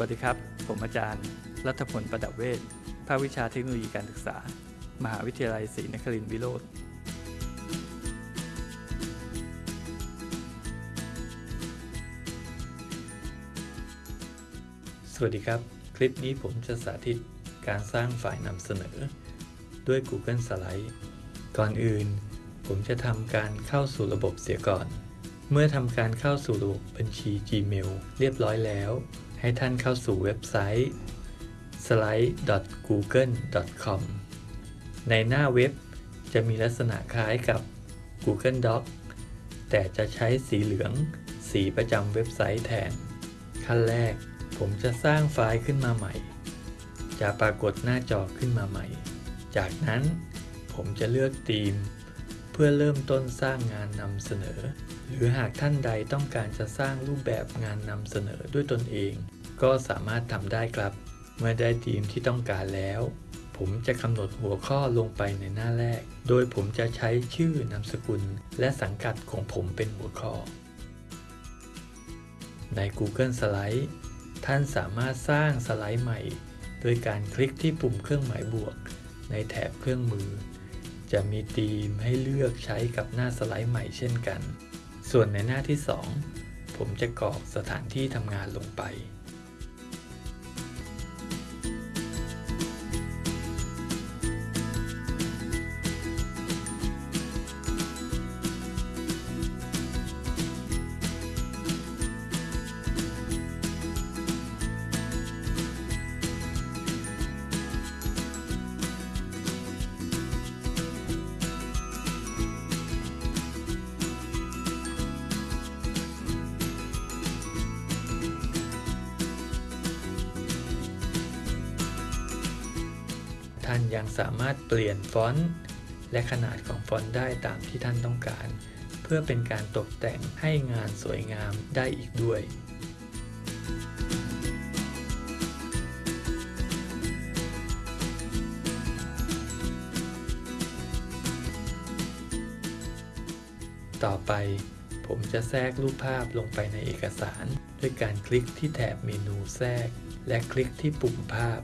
วัสดีครับ ผมอาจารย์ รัฐพลประดับเวชภาควิชาเทคโนโลยีการศึกษา มหาวิทยาลัยศรีนครินทร์วิโรธสวัสดีครับ คลิปนี้ผมจะสาธิตการสร้างไฟล์นำเสนอ ด้วย Google Slide ก่อนอื่น ผมจะทำการเข้าสู่ระบบเสียก่อน เมื่อทำการเข้าสู่ระบบบัญชี Gmail เรียบร้อยแล้ว ให้ท่านเข้าสู่เว็บไซต์ slide.google.com ในหน้าเว็บจะมีลักษณะคล้ายกับ Google Doc แต่จะใช้สีเหลือง สีประจำเว็บไซต์แทน ขั้นแรกผมจะสร้างไฟล์ขึ้นมาใหม่ จะปรากฏหน้าจอขึ้นมาใหม่ จากนั้นผมจะเลือกธีม พื่อเริ่มต้นสร้างงานนำเสนอ หรือหากท่านใดต้องการจะสร้างรูปแบบงานนำเสนอด้วยตนเอง ก็สามารถทำได้ครับ เมื่อได้ธีมที่ต้องการแล้ว ผมจะกำหนดหัวข้อลงไปในหน้าแรก โดยผมจะใช้ชื่อนามสกุล และสังกัดของผมเป็นหัวข้อ ใน Google Slide ท่านสามารถสร้างสไลด์ใหม่ โดยการคลิกที่ปุ่มเครื่องหมายบวก ในแถบเครื่องมือ จะมีธีมให้เลือกใช้กับหน้าสไลด์ใหม่เช่นกัน ส่วนในหน้าที่ 2 ผมจะกรอกสถานที่ทำงานลงไป ท่านยังสามารถเปลี่ยนฟอนต์และขนาดของฟอนต์ได้ตามที่ท่านต้องการ เพื่อเป็นการตกแต่งให้งานสวยงามได้อีกด้วยต่อไปผมจะแทรกรูปภาพลงไปในเอกสาร ด้วยการคลิกที่แถบเมนูแทรก และคลิกที่ปุ่มภาพ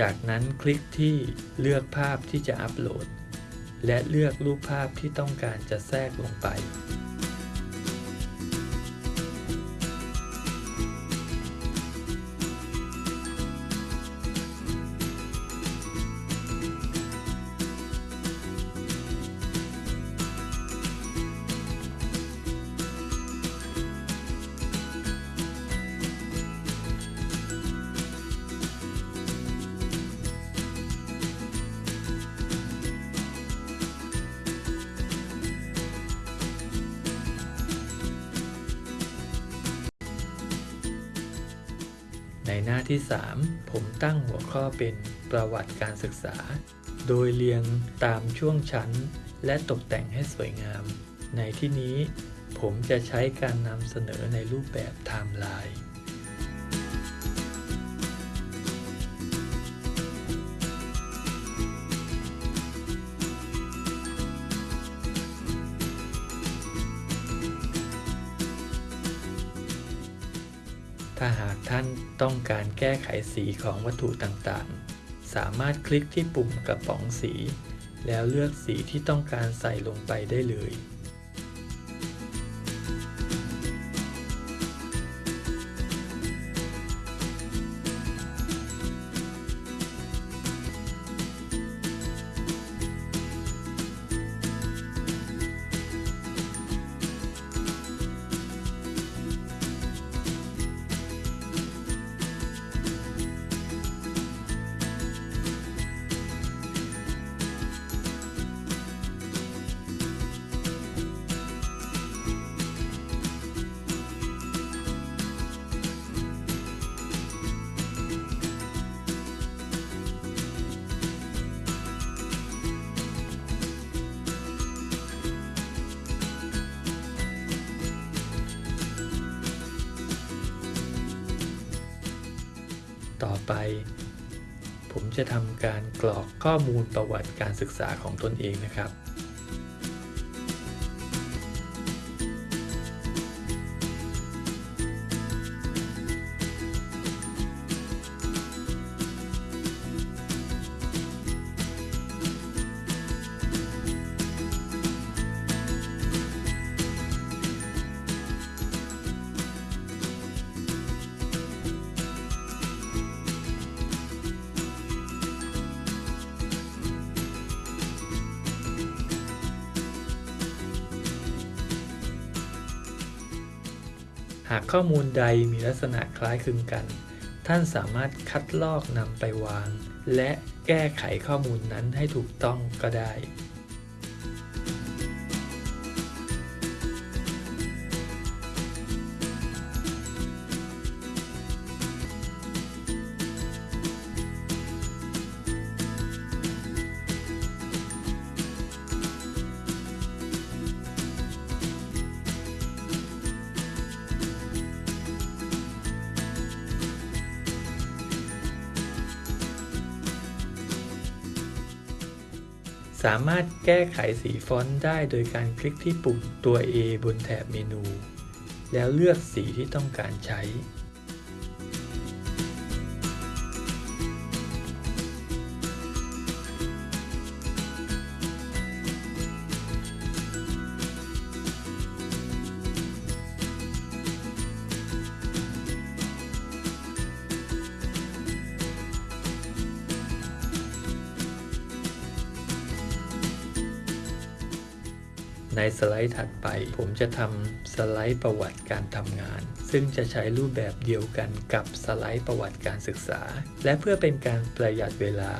จากนั้นคลิกที่เลือกภาพที่จะอัปโหลด และเลือกรูปภาพที่ต้องการจะแทรกลงไป ในหน้าที่ 3 ผมตั้งหัวข้อเป็นประวัติการศึกษา โดยเรียงตามช่วงชั้น และตกแต่งให้สวยงาม ในที่นี้ผมจะใช้การนำเสนอในรูปแบบไทม์ไลน์ ถ้าหากท่านต้องการแก้ไขสีของวัตถุต่างๆ สามารถคลิกที่ปุ่มกระป๋องสี แล้วเลือกสีที่ต้องการใส่ลงไปได้เลย ต่อไป ผมจะทำการกรอกข้อมูลประวัติการศึกษาของตนเองนะครับากข้อมูลใดมีลักษณะคล้ายคลึงกัน ท่านสามารถคัดลอกนำไปวาง และแก้ไขข้อมูลนั้นให้ถูกต้องก็ได้ สามารถแก้ไขสีฟอนต์ได้โดยการคลิกที่ปุ่มตัว A บนแถบเมนู แล้วเลือกสีที่ต้องการใช้ ในสไลด์ถัดไป ผมจะทำสไลด์ประวัติการทำงาน ซึ่งจะใช้รูปแบบเดียวกันกับสไลด์ประวัติการศึกษา และเพื่อเป็นการประหยัดเวลา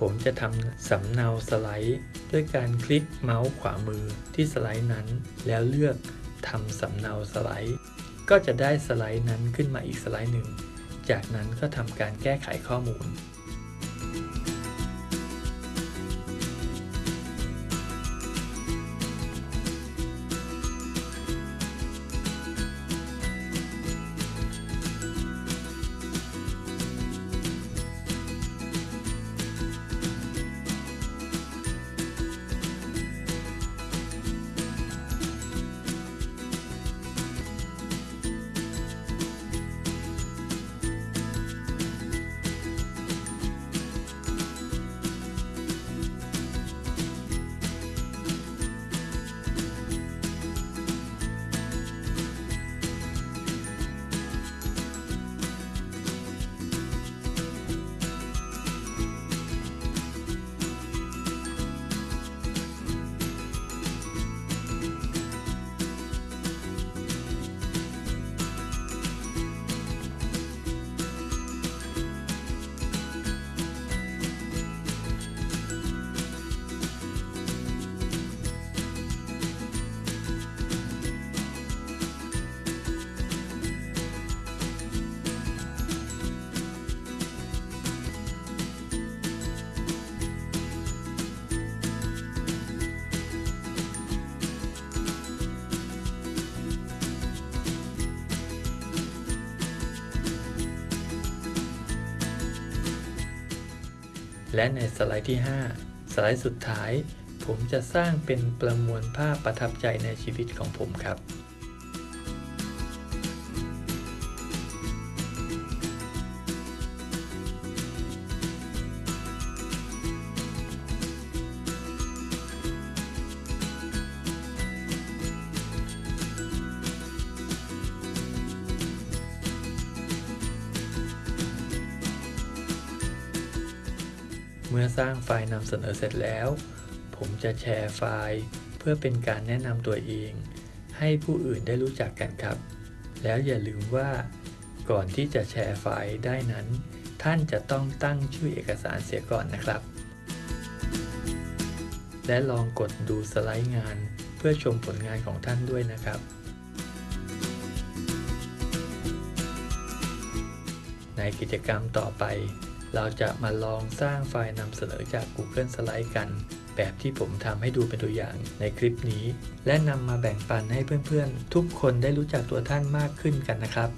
ผมจะทำสำเนาสไลด์ ด้วยการคลิกเมาส์ขวามือที่สไลด์นั้น แล้วเลือกทำสำเนาสไลด์ ก็จะได้สไลด์นั้นขึ้นมาอีกสไลด์หนึ่ง จากนั้นก็ทำการแก้ไขข้อมูล และในสไลด์ที่ 5 สไลด์สุดท้าย ผมจะสร้างเป็นประมวลภาพประทับใจในชีวิตของผมครับ เมื่อสร้างไฟล์นำเสนอเสร็จแล้ว ผมจะแชร์ไฟล์ เพื่อเป็นการแนะนำตัวเอง ให้ผู้อื่นได้รู้จักกันครับ แล้วอย่าลืมว่า ก่อนที่จะแชร์ไฟล์ได้นั้น ท่านจะต้องตั้งชื่อเอกสารเสียก่อนนะครับ และลองกดดูสไลด์งาน เพื่อชมผลงานของท่านด้วยนะครับ ในกิจกรรมต่อไป เราจะมาลองสร้างไฟล์นำเสนอจาก Google Slide กัน แบบที่ผมทำให้ดูเป็นตัวอย่างในคลิปนี้ และนำมาแบ่งปันให้เพื่อนๆ ทุกคนได้รู้จักตัวท่านมากขึ้นกันนะครับ